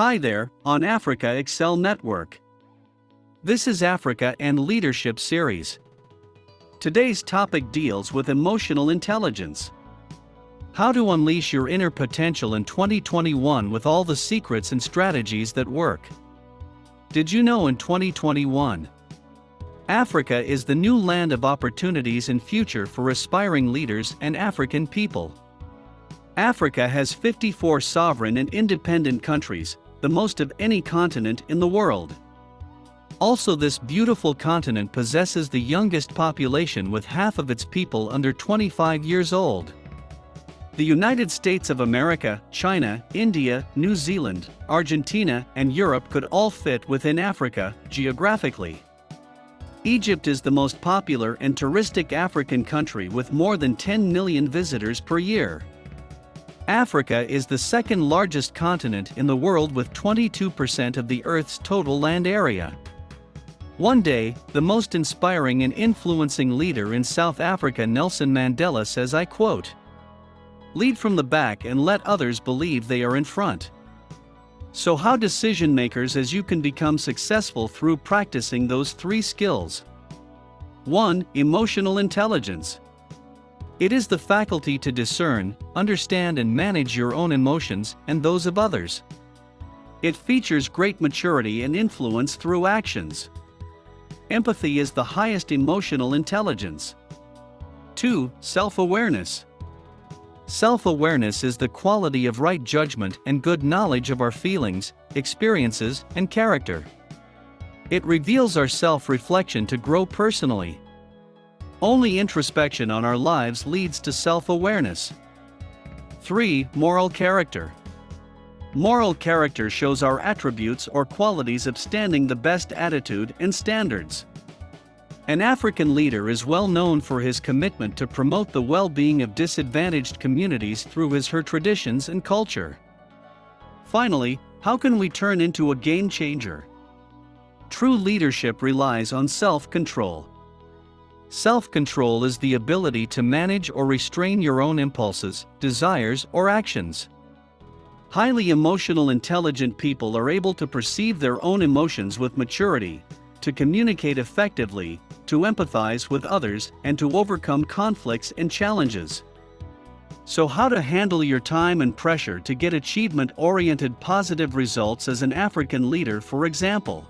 Hi there, on Africa Excel Network. This is Africa and Leadership Series. Today's topic deals with emotional intelligence. How to unleash your inner potential in 2021 with all the secrets and strategies that work. Did you know in 2021? Africa is the new land of opportunities and future for aspiring leaders and African people. Africa has 54 sovereign and independent countries, the most of any continent in the world. Also this beautiful continent possesses the youngest population with half of its people under 25 years old. The United States of America, China, India, New Zealand, Argentina, and Europe could all fit within Africa, geographically. Egypt is the most popular and touristic African country with more than 10 million visitors per year. Africa is the second largest continent in the world with 22% of the Earth's total land area. One day, the most inspiring and influencing leader in South Africa Nelson Mandela says I quote, Lead from the back and let others believe they are in front. So how decision makers as you can become successful through practicing those three skills. 1. Emotional intelligence. It is the faculty to discern, understand and manage your own emotions and those of others. It features great maturity and influence through actions. Empathy is the highest emotional intelligence. 2. Self-awareness. Self-awareness is the quality of right judgment and good knowledge of our feelings, experiences, and character. It reveals our self-reflection to grow personally. Only introspection on our lives leads to self-awareness. 3. Moral character. Moral character shows our attributes or qualities of standing the best attitude and standards. An African leader is well known for his commitment to promote the well-being of disadvantaged communities through his her traditions and culture. Finally, how can we turn into a game changer? True leadership relies on self-control. Self-control is the ability to manage or restrain your own impulses, desires, or actions. Highly emotional intelligent people are able to perceive their own emotions with maturity, to communicate effectively, to empathize with others, and to overcome conflicts and challenges. So how to handle your time and pressure to get achievement-oriented positive results as an African leader for example.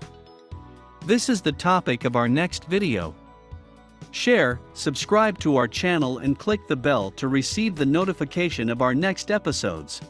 This is the topic of our next video. Share, subscribe to our channel and click the bell to receive the notification of our next episodes.